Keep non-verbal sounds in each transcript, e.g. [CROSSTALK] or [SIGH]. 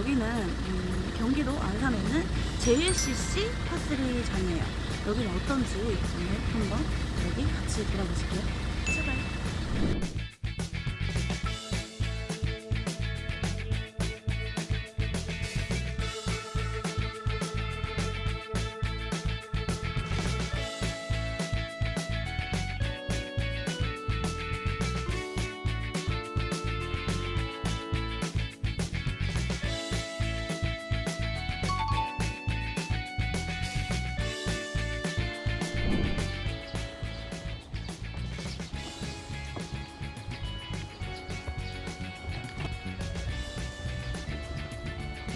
여기는 음, 경기도 안산에 있는 JLCC 파3 장이에요. 여기는 어떤지 오늘 한번 여기 같이 돌아보실게요. 출발!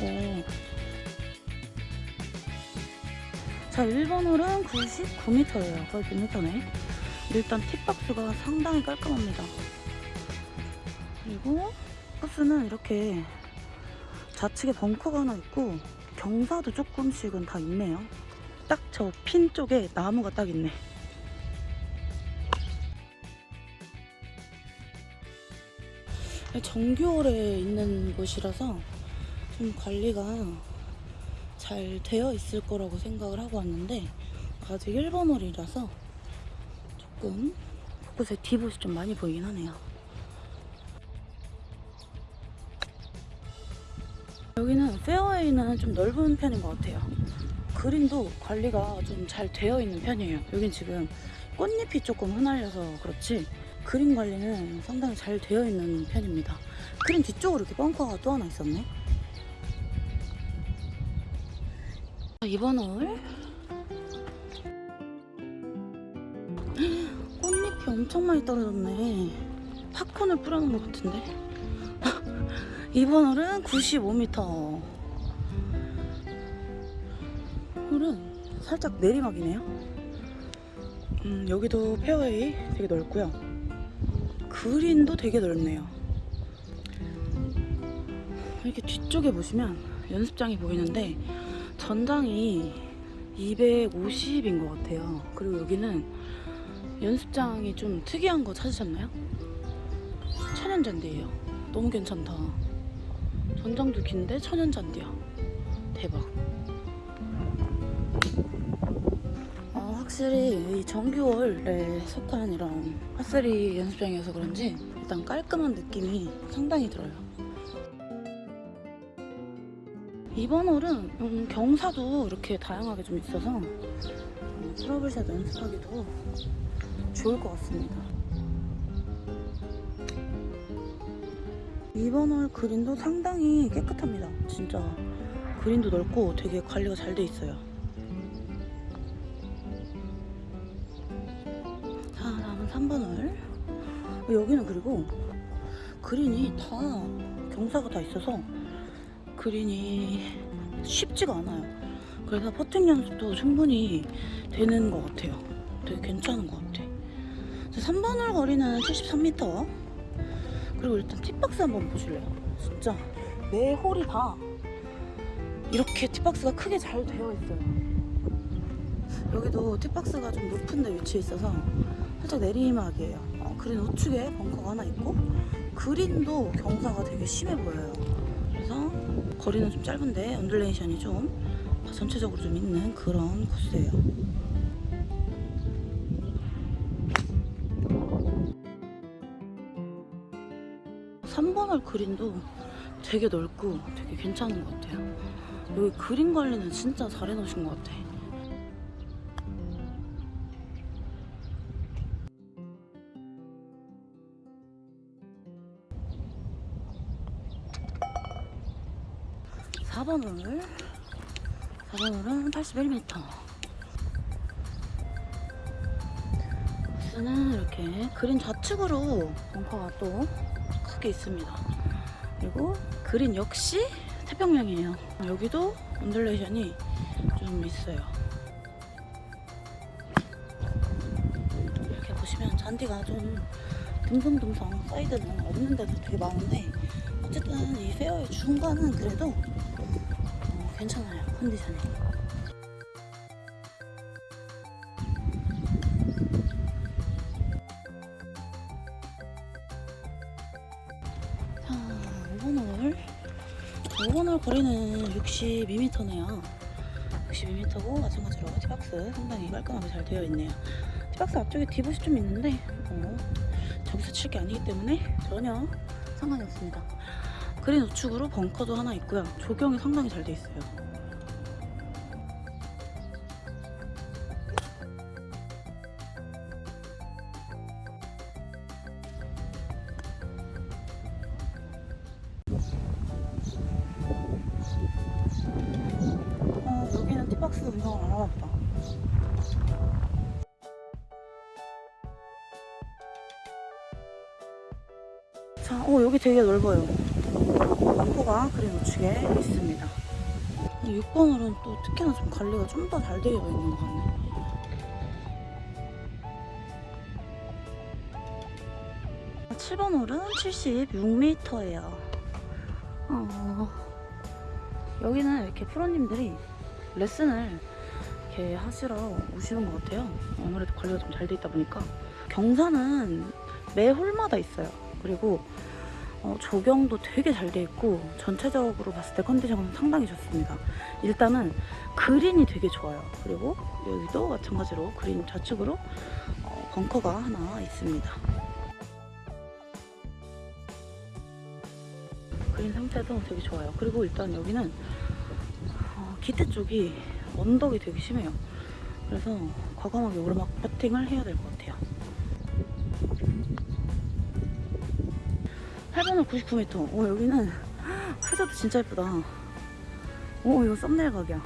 오. 자, 1번 홀은 99m예요. 거의 100m네. 일단 팁박스가 상당히 깔끔합니다. 그리고 코스는 이렇게 좌측에 벙커가 하나 있고 경사도 조금씩은 다 있네요. 딱 저 핀 쪽에 나무가 딱 있네. 정규홀에 있는 곳이라서 좀 관리가 잘 되어 있을 거라고 생각을 하고 왔는데 아직 1번 홀이라서 조금 곳곳에 디봇이 좀 많이 보이긴 하네요. 여기는 페어웨이는 좀 넓은 편인 것 같아요. 그린도 관리가 좀 잘 되어 있는 편이에요. 여긴 지금 꽃잎이 조금 흩날려서 그렇지 그린 관리는 상당히 잘 되어 있는 편입니다. 그린 뒤쪽으로 이렇게 벙커가 또 하나 있었네. 이번 홀 꽃잎이 엄청 많이 떨어졌네. 팝콘을 뿌려놓은 것 같은데. [LAUGHS] 이번 홀은 95m. 홀은 살짝 내리막이네요. 음, 여기도 페어웨이 되게 넓고요. 그린도 되게 넓네요. 이렇게 뒤쪽에 보시면 연습장이 보이는데 전장이 250인 것 같아요. 그리고 여기는 연습장이 좀 특이한 거 찾으셨나요? 천연잔디예요. 너무 괜찮다. 전장도 긴데 천연잔디야. 대박. 어, 확실히 이 정규월에 속한 이런 파3 연습장이어서 그런지 일단 깔끔한 느낌이 상당히 들어요. 이번 홀은 음, 경사도 이렇게 다양하게 좀 있어서 음, 트러블샷 연습하기도 좋을 것 같습니다. 이번 홀 그린도 상당히 깨끗합니다. 진짜 그린도 넓고 되게 관리가 잘 돼 있어요. 자, 다음은 3번 홀. 여기는 그리고 그린이 다 경사가 다 있어서 그린이 쉽지가 않아요. 그래서 퍼팅 연습도 충분히 되는 것 같아요. 되게 괜찮은 것 같아. 3번 홀 거리는 73m. 그리고 일단 tee box 한번 보실래요? 진짜 매 홀이 다 이렇게 tee box가 크게 잘 되어 있어요. 여기도 tee box가 좀 높은 데 위치해 있어서 살짝 내리막이에요. 어, 그린 우측에 벙커가 하나 있고 그린도 경사가 되게 심해 보여요. 그래서 거리는 좀 짧은데 undulation이 좀 전체적으로 좀 있는 그런 코스예요. 삼번홀 그린도 되게 넓고 되게 괜찮은 것 같아요. 여기 그린 관리는 진짜 잘 해놓으신 것 같아. 사번 홀. 4번 홀은 81m. 코스는 이렇게 그린 좌측으로 벙커가 또 크게 있습니다. 그리고 그린 역시 태평양이에요. 여기도 undulation이 좀 있어요. 이렇게 보시면 잔디가 좀 듬성듬성 사이드는 없는 데도 되게 많은데 어쨌든 이 페어웨이 중간은 그래도 어, 괜찮아요 컨디션이. 자, 5번 홀. 5번 홀 거리는 62m네요. 62m고 마찬가지로 티박스 상당히 깔끔하게 잘 되어 있네요. 티박스 앞쪽에 디봇이 좀 있는데 어, 저기서 칠 게 아니기 때문에 전혀 상관이 없습니다. 그린 우측으로 벙커도 하나 있고요. 조경이 상당히 잘 돼 있어요. 어, 여기는 티박스 하나 보다. 자, 어, 여기 되게 넓어요. 남포가 그린 우측에 있습니다. 6번 홀은 또 특히나 좀 관리가 좀 더 잘 되어 있는 것 같네. 칠 7번 홀은 76m예요. 어, 여기는 이렇게 프로님들이 레슨을 이렇게 하시러 오시는 것 같아요. 아무래도 관리가 좀 잘 돼 있다 보니까 경사는 매 홀마다 있어요. 그리고 어, 조경도 되게 잘 돼 있고 전체적으로 봤을 때 컨디션은 상당히 좋습니다. 일단은 그린이 되게 좋아요. 그리고 여기도 마찬가지로 그린 좌측으로 어, 벙커가 하나 있습니다. 그린 상태도 되게 좋아요. 그리고 일단 여기는 어, 기대 쪽이 언덕이 되게 심해요. 그래서 과감하게 오르막 퍼팅을 해야 될 것 같아요. 8번은 99m. 어, 여기는 해저도 진짜 예쁘다. 어, 이거 썸네일 각이야.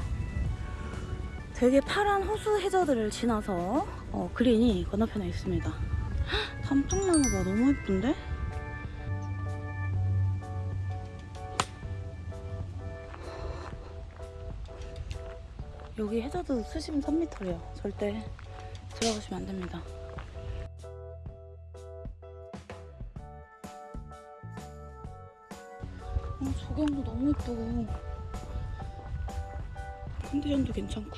되게 파란 호수 해저들을 지나서 어, 그린이 건너편에 있습니다. 단풍나무가 너무 예쁜데? 여기 해저드 수심 3m래요. 절대 들어가시면 안 됩니다. 어, 조경도 너무 예쁘고 컨디션도 괜찮고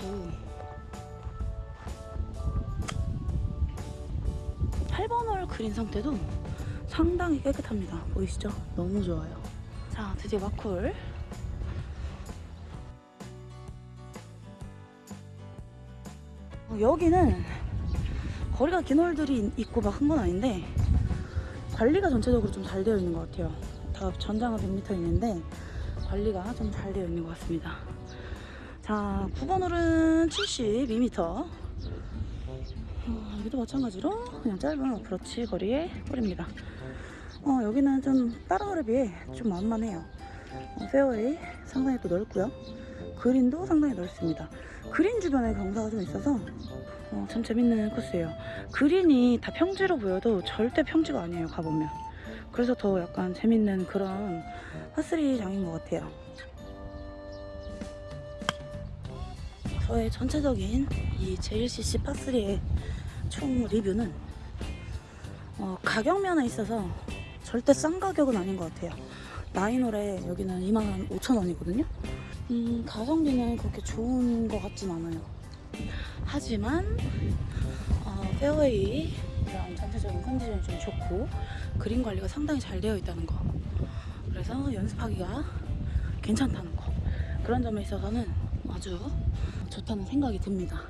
8번 홀 그린 상태도 상당히 깨끗합니다. 보이시죠? 너무 좋아요. 자, 드디어 마콜 어, 여기는 거리가 긴 홀들이 있고 막 한 건 아닌데 관리가 전체적으로 좀 잘 되어 있는 것 같아요. 다 전장은 100m 있는데 관리가 좀 잘 되어 있는 것 같습니다. 자, 9번 홀은 72m. 어, 여기도 마찬가지로 그냥 짧은 어프로치 거리의 홀입니다. 어, 여기는 좀 다른 홀에 비해 좀 만만해요. 어, 페어웨이 상당히 또 넓고요. 그린도 상당히 넓습니다. 그린 주변에 경사가 좀 있어서 어, 참 재밌는 코스예요. 그린이 다 평지로 보여도 절대 평지가 아니에요. 가보면. 그래서 더 약간 재밌는 그런 파3 장인 것 같아요. 저의 전체적인 이 JLCC 파3의 총 리뷰는 어, 가격 면에 있어서 절대 싼 가격은 아닌 것 같아요. 나인홀에 여기는 2만 5천 원이거든요. 음, 가성비는 그렇게 좋은 것 같진 않아요. 하지만 어, 페어웨이 전체적인 컨디션이 좀 좋고 그린 관리가 상당히 잘 되어 있다는 거. 그래서 연습하기가 괜찮다는 거. 그런 점에 있어서는 아주 좋다는 생각이 듭니다